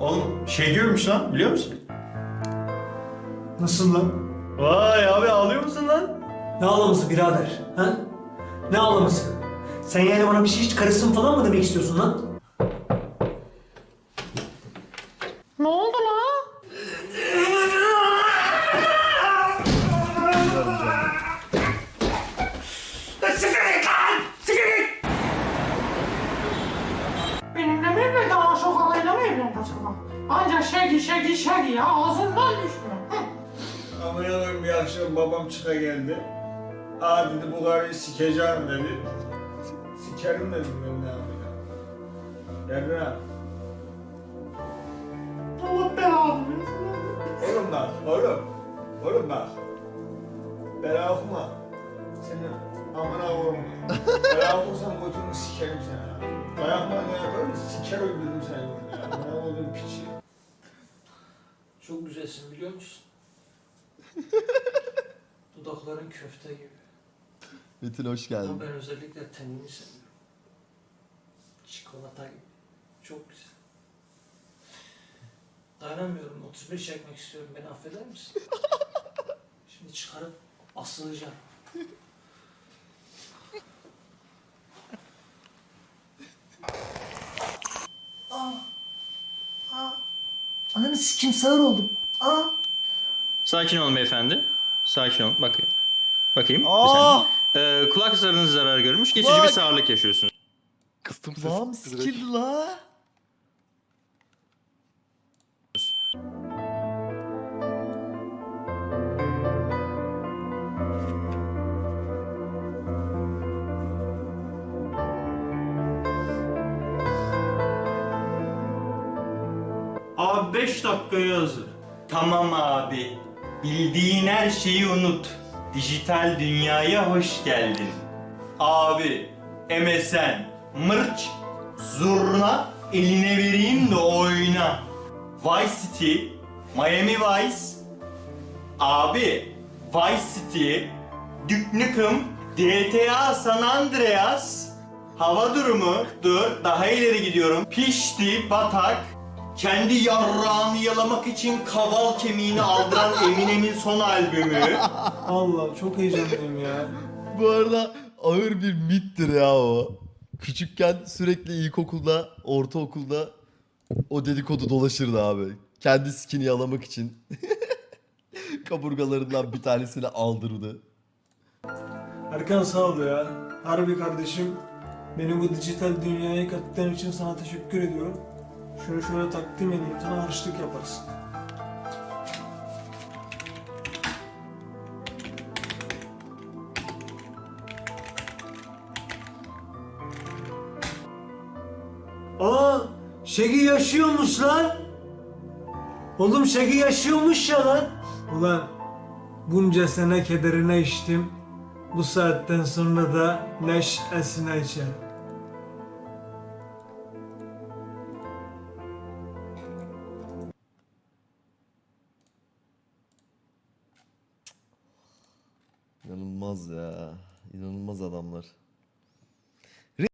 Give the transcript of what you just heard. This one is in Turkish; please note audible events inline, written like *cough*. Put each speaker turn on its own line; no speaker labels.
Oğlum şey diyormuş lan biliyor musun?
Nasıl lan?
Vay abi ağlıyor musun lan?
Ne ağlaması birader? Ha? Ne ağlaması? Sen yani bana bir şey hiç karısın falan mı demek istiyorsun lan?
Ancak şegi şegi şegi ya ağzından düşmüyor.
Yanım bir akşam babam çıka geldi. Aa dedi bu karıyı sikeceğim dedi. Sikerim dedim ben ne yapacağım. Emre.
Allah belanı.
Oğlum bak, oğlum. Oğlum bak. Bela okuma. Senin amına koyma. Bela okursan götünü sikerim sana. Dayak manyağı yaparım siker öldürürüm seni burada ya. Olduğun piçi.
Çok güzelsin biliyor musun? *laughs* Dudakların köfte gibi.
Metin hoş geldin.
Ama ben özellikle tenini seviyorum. Çikolata gibi. Çok güzel. Dayanamıyorum. 31 çekmek istiyorum. Beni affeder misin? *laughs* Şimdi çıkarıp asılacağım. Ananı sikim sağır oldum. Aa.
Sakin olun beyefendi. Sakin olun. Bakayım. Bakayım.
Aa!
Ee, kulak zarınız zarar görmüş. Geçici
Bak!
bir sağırlık yaşıyorsunuz.
Kıstım ses.
Kulağım sikildi la.
Abi 5 dakikaya hazır. Tamam abi. Bildiğin her şeyi unut. Dijital dünyaya hoş geldin. Abi, MSN, mırç, zurna eline vereyim de oyna. Vice City, Miami Vice. Abi, Vice City, Duke Nukem, GTA San Andreas, hava durumu, dur daha ileri gidiyorum. Pişti, batak, kendi yarrağını yalamak için kaval kemiğini aldıran *laughs* Eminem'in son albümü.
Allah çok heyecanlıyım ya.
Bu arada ağır bir mittir ya o. Küçükken sürekli ilkokulda, ortaokulda o dedikodu dolaşırdı abi. Kendi skin'i yalamak için. *laughs* Kaburgalarından bir tanesini aldırdı.
Erkan sağ ol ya. Harbi kardeşim. Beni bu dijital dünyaya kattığın için sana teşekkür ediyorum. Şunu şöyle takdim edeyim sana harçlık yaparsın. Aa, Şegi yaşıyormuş lan. Oğlum Şegi yaşıyormuş ya lan. Ulan bunca sene kederine içtim. Bu saatten sonra da neşesine içerim.
İnanılmaz ya. İnanılmaz adamlar.